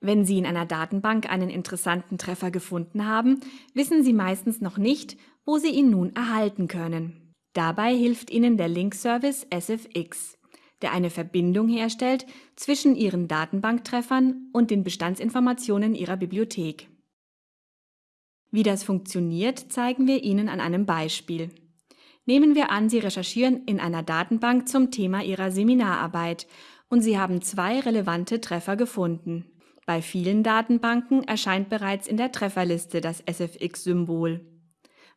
Wenn Sie in einer Datenbank einen interessanten Treffer gefunden haben, wissen Sie meistens noch nicht, wo Sie ihn nun erhalten können. Dabei hilft Ihnen der Link-Service SFX, der eine Verbindung herstellt zwischen Ihren Datenbanktreffern und den Bestandsinformationen Ihrer Bibliothek. Wie das funktioniert, zeigen wir Ihnen an einem Beispiel. Nehmen wir an, Sie recherchieren in einer Datenbank zum Thema Ihrer Seminararbeit und Sie haben zwei relevante Treffer gefunden. Bei vielen Datenbanken erscheint bereits in der Trefferliste das SFX-Symbol.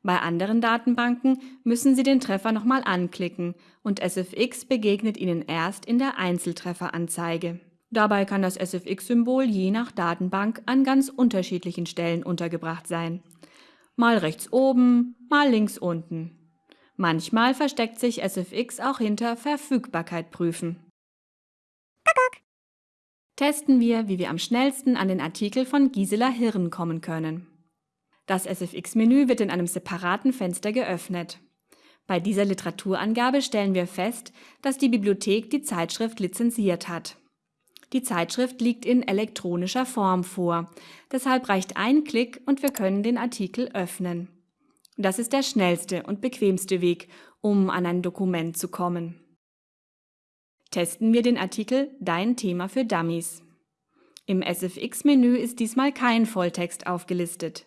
Bei anderen Datenbanken müssen Sie den Treffer nochmal anklicken und SFX begegnet Ihnen erst in der Einzeltrefferanzeige. Dabei kann das SFX-Symbol je nach Datenbank an ganz unterschiedlichen Stellen untergebracht sein. Mal rechts oben, mal links unten. Manchmal versteckt sich SFX auch hinter Verfügbarkeit prüfen. Testen wir, wie wir am schnellsten an den Artikel von Gisela Hirn kommen können. Das SFX-Menü wird in einem separaten Fenster geöffnet. Bei dieser Literaturangabe stellen wir fest, dass die Bibliothek die Zeitschrift lizenziert hat. Die Zeitschrift liegt in elektronischer Form vor, deshalb reicht ein Klick und wir können den Artikel öffnen. Das ist der schnellste und bequemste Weg, um an ein Dokument zu kommen. Testen wir den Artikel Dein Thema für Dummies. Im SFX-Menü ist diesmal kein Volltext aufgelistet.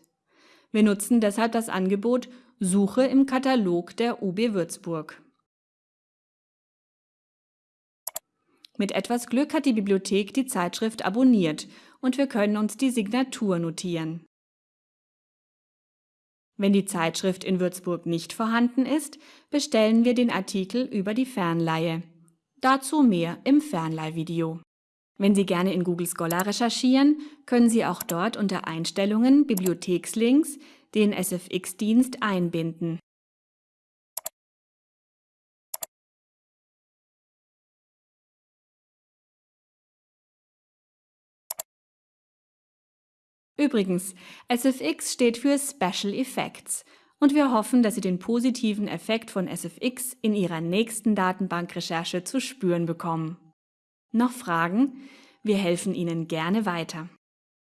Wir nutzen deshalb das Angebot Suche im Katalog der UB Würzburg. Mit etwas Glück hat die Bibliothek die Zeitschrift abonniert und wir können uns die Signatur notieren. Wenn die Zeitschrift in Würzburg nicht vorhanden ist, bestellen wir den Artikel über die Fernleihe. Dazu mehr im Fernleihvideo. Wenn Sie gerne in Google Scholar recherchieren, können Sie auch dort unter Einstellungen Bibliothekslinks den SFX-Dienst einbinden. Übrigens, SFX steht für Special Effects und wir hoffen, dass Sie den positiven Effekt von SFX in Ihrer nächsten Datenbankrecherche zu spüren bekommen. Noch Fragen? Wir helfen Ihnen gerne weiter.